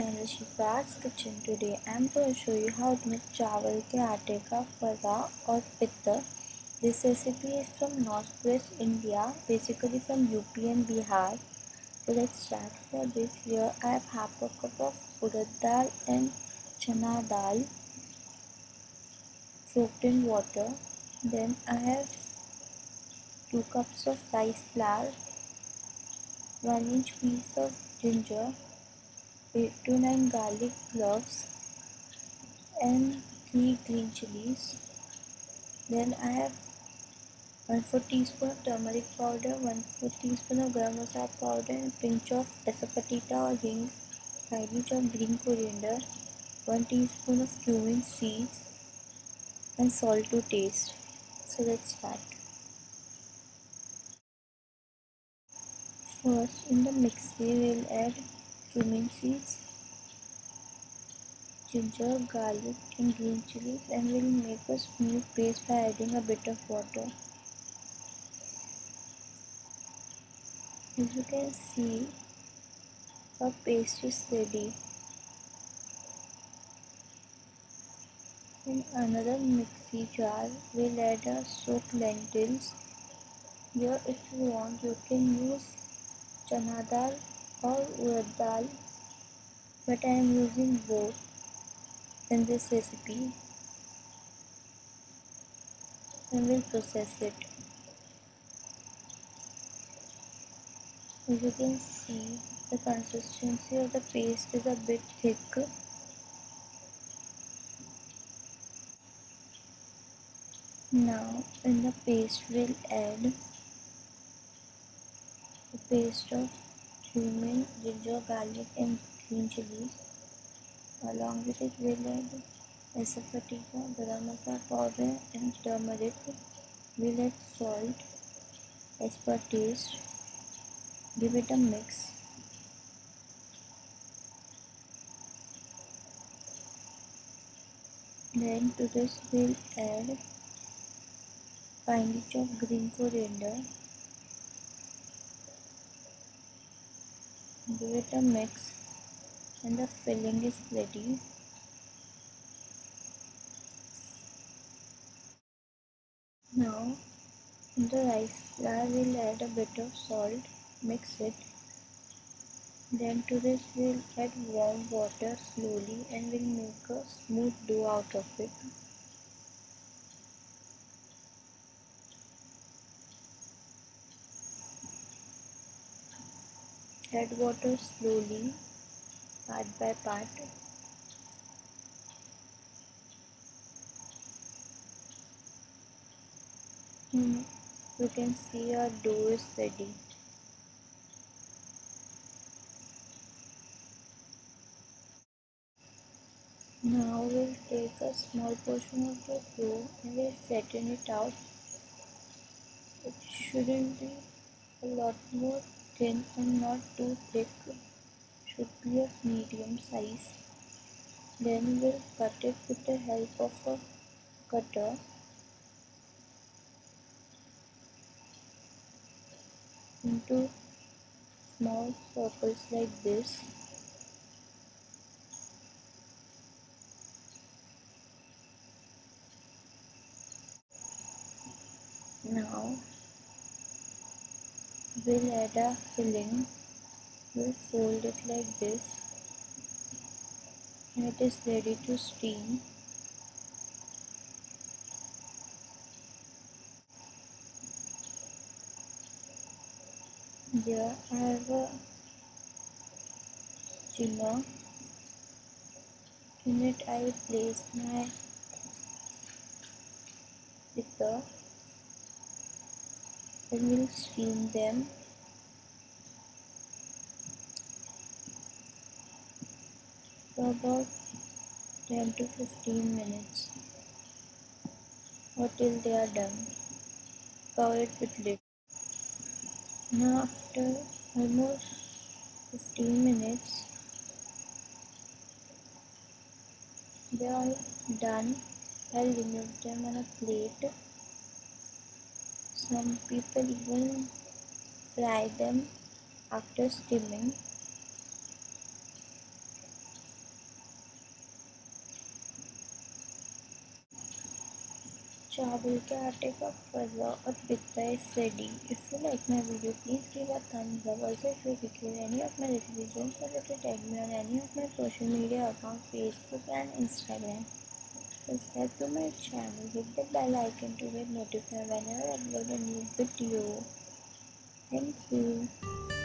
channel Shifa's Kitchen. Today I am going to show you how to make chawal ke aate ka fara or pitta. This recipe is from northwest India, basically from UP and Bihar. So let's start. For this here I have half a cup of urad dal and chana dal soaked in water. Then I have 2 cups of rice flour, 1 inch piece of ginger, 8 to 9 garlic cloves and 3 green chilies. Then I have 1 4 teaspoon of turmeric powder, 1 4 teaspoon of garam masala powder and pinch of asafoetida or hing, slightly of green coriander, 1 teaspoon of cumin seeds and salt to taste. So let's start. First in the mixer we'll add cumin seeds ginger, garlic and green chilies and will make a smooth paste by adding a bit of water. As you can see, our paste is ready. In another mixy jar, we'll add our soaked lentils. Here if you want, you can use chana dal or urad dal, but I am using both in this recipe and will process it. As you can see, the consistency of the paste is a bit thick. Now in the paste we'll add the paste of cumin, ginger, garlic and green chilies. Along with it we'll add asafoetida, garam masala powder and turmeric. We'll add salt as per taste. Give it a mix. Then to this we'll add finely chopped green coriander. Give it a mix and the filling is ready. Now in the rice flour we'll add a bit of salt, mix it. Then to this we'll add warm water slowly and we'll make a smooth dough out of it. Add water slowly, part by part. Hmm. You can see our dough is ready. Now we'll take a small portion of the dough and we'll flatten it out. It shouldn't be a lot more thin and not too thick. Should be of medium size. Then we'll cut it with the help of a cutter. into small circles like this. Now we'll add a filling. We'll fold it like this and it is ready to steam. Here I have a steamer. In it I place my pitta and will steam them for about 10 to 15 minutes or till they are done. Cover it with lid. Now after almost 15 minutes they are done. I'll remove them on a plate. Some people even fry them after steaming. चावल के आटे का फजा और पिता है सेडी if you like my video please की बात thumbs जबर से फिर दिखे रहनी any of my recipes don't forget to tag में रहनी any of social media account Facebook and Instagram subscribe to my channel, hit the bell icon to get notified whenever I upload a new video. Thank you.